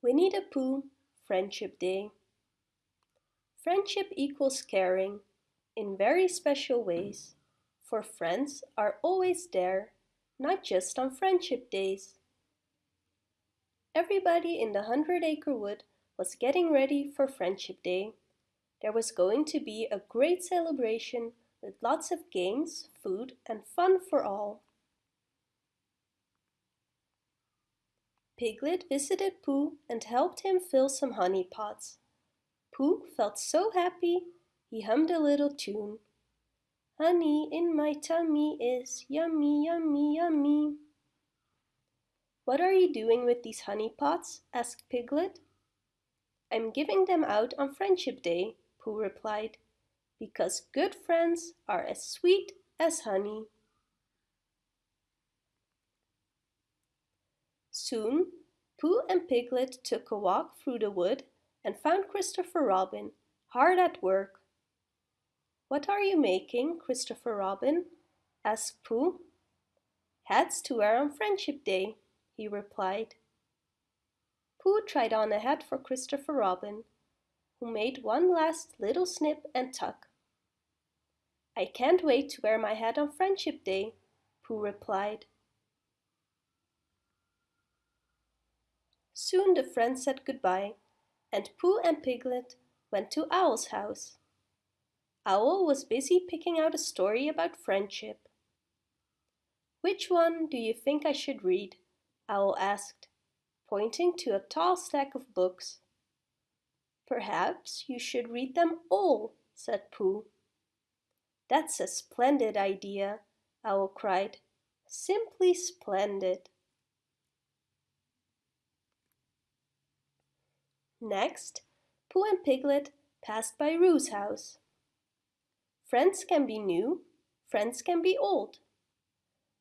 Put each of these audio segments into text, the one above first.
Winnie the Pooh, Friendship Day. Friendship equals caring in very special ways, for friends are always there, not just on friendship days. Everybody in the Hundred Acre Wood was getting ready for Friendship Day. There was going to be a great celebration with lots of games, food and fun for all. Piglet visited Pooh and helped him fill some honey pots. Pooh felt so happy, he hummed a little tune. Honey in my tummy is yummy, yummy, yummy. What are you doing with these honey pots? asked Piglet. I'm giving them out on Friendship Day, Pooh replied, because good friends are as sweet as honey. Soon, Pooh and Piglet took a walk through the wood and found Christopher Robin hard at work. What are you making, Christopher Robin? asked Pooh. Hats to wear on Friendship Day, he replied. Pooh tried on a hat for Christopher Robin, who made one last little snip and tuck. I can't wait to wear my hat on Friendship Day, Pooh replied. Soon the friends said goodbye, and Pooh and Piglet went to Owl's house. Owl was busy picking out a story about friendship. Which one do you think I should read? Owl asked, pointing to a tall stack of books. Perhaps you should read them all, said Pooh. That's a splendid idea, Owl cried. Simply splendid. Next, Pooh and Piglet passed by Roo's house. Friends can be new, friends can be old,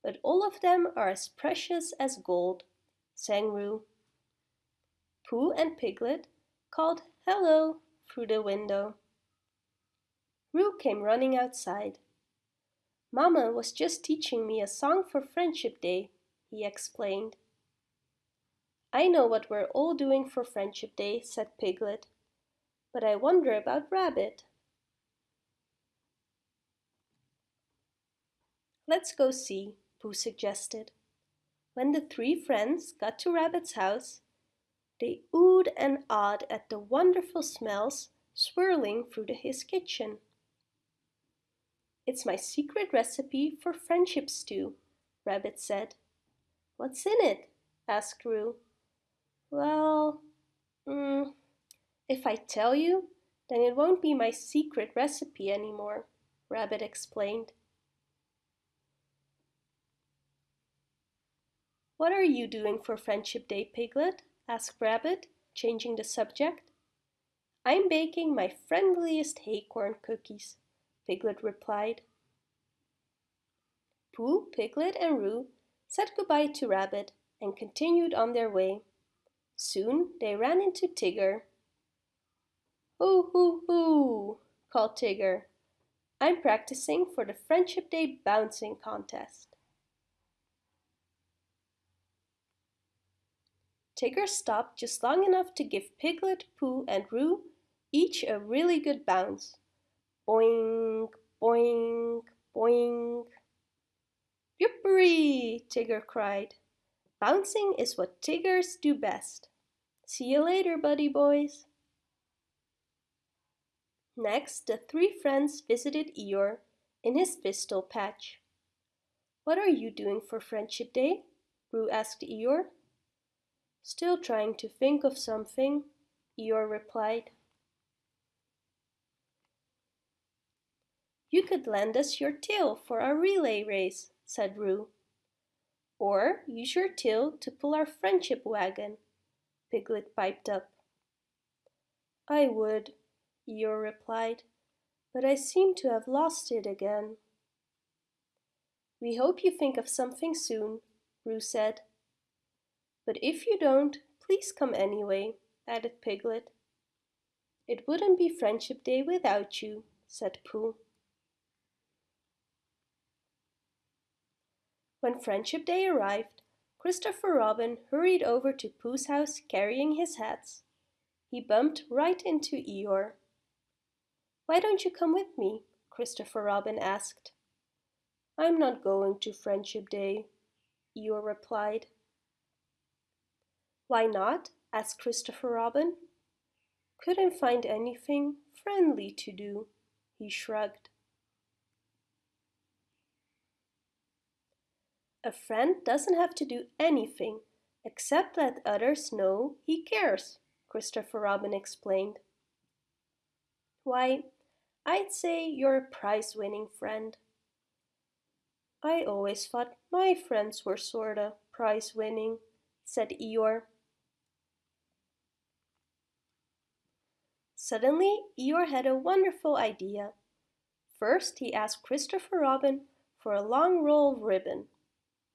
but all of them are as precious as gold, sang Roo. Pooh and Piglet called hello through the window. Roo came running outside. Mama was just teaching me a song for Friendship Day, he explained. I know what we're all doing for Friendship Day, said Piglet, but I wonder about Rabbit. Let's go see, Pooh suggested. When the three friends got to Rabbit's house, they oohed and awed at the wonderful smells swirling through the, his kitchen. It's my secret recipe for friendship stew, Rabbit said. What's in it? asked Roo. Well, mm, if I tell you, then it won't be my secret recipe anymore, Rabbit explained. What are you doing for Friendship Day, Piglet? asked Rabbit, changing the subject. I'm baking my friendliest acorn cookies, Piglet replied. Pooh, Piglet and Roo said goodbye to Rabbit and continued on their way. Soon they ran into Tigger. Hoo hoo hoo, called Tigger. I'm practicing for the Friendship Day bouncing contest. Tigger stopped just long enough to give Piglet, Pooh and Roo each a really good bounce. Boing, boing, boing. Yippery! Tigger cried. Bouncing is what Tiggers do best. See you later, buddy boys. Next, the three friends visited Eeyore in his pistol patch. What are you doing for Friendship Day? Roo asked Eeyore. Still trying to think of something, Eeyore replied. You could lend us your tail for our relay race, said Roo. Or use your tail to pull our friendship wagon, Piglet piped up. I would, Eeyore replied, but I seem to have lost it again. We hope you think of something soon, Roo said. But if you don't, please come anyway, added Piglet. It wouldn't be Friendship Day without you, said Pooh. When Friendship Day arrived, Christopher Robin hurried over to Pooh's house carrying his hats. He bumped right into Eeyore. Why don't you come with me? Christopher Robin asked. I'm not going to Friendship Day, Eeyore replied. Why not? asked Christopher Robin. Couldn't find anything friendly to do, he shrugged. A friend doesn't have to do anything except let others know he cares, Christopher Robin explained. Why, I'd say you're a prize-winning friend. I always thought my friends were sorta prize-winning, said Eeyore. Suddenly, Eeyore had a wonderful idea. First, he asked Christopher Robin for a long roll of ribbon.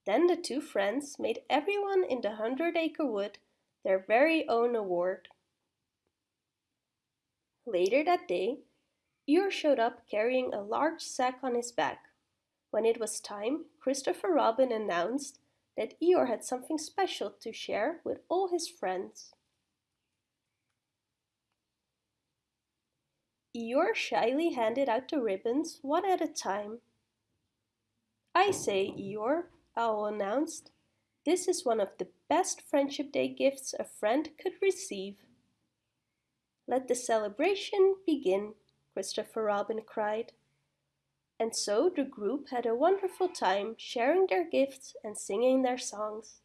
Then the two friends made everyone in the Hundred Acre Wood their very own award. Later that day, Eeyore showed up carrying a large sack on his back. When it was time, Christopher Robin announced that Eeyore had something special to share with all his friends. Eeyore shyly handed out the ribbons one at a time. I say, Eeyore, Owl announced. This is one of the best Friendship Day gifts a friend could receive. Let the celebration begin, Christopher Robin cried. And so the group had a wonderful time sharing their gifts and singing their songs.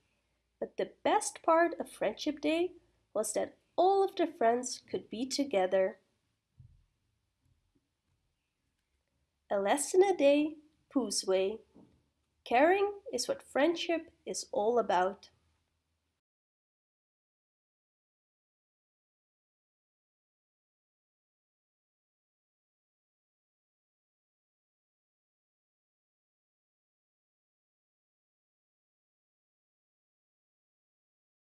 But the best part of Friendship Day was that all of the friends could be together. A lesson a day, Pooh's way. Caring is what friendship is all about.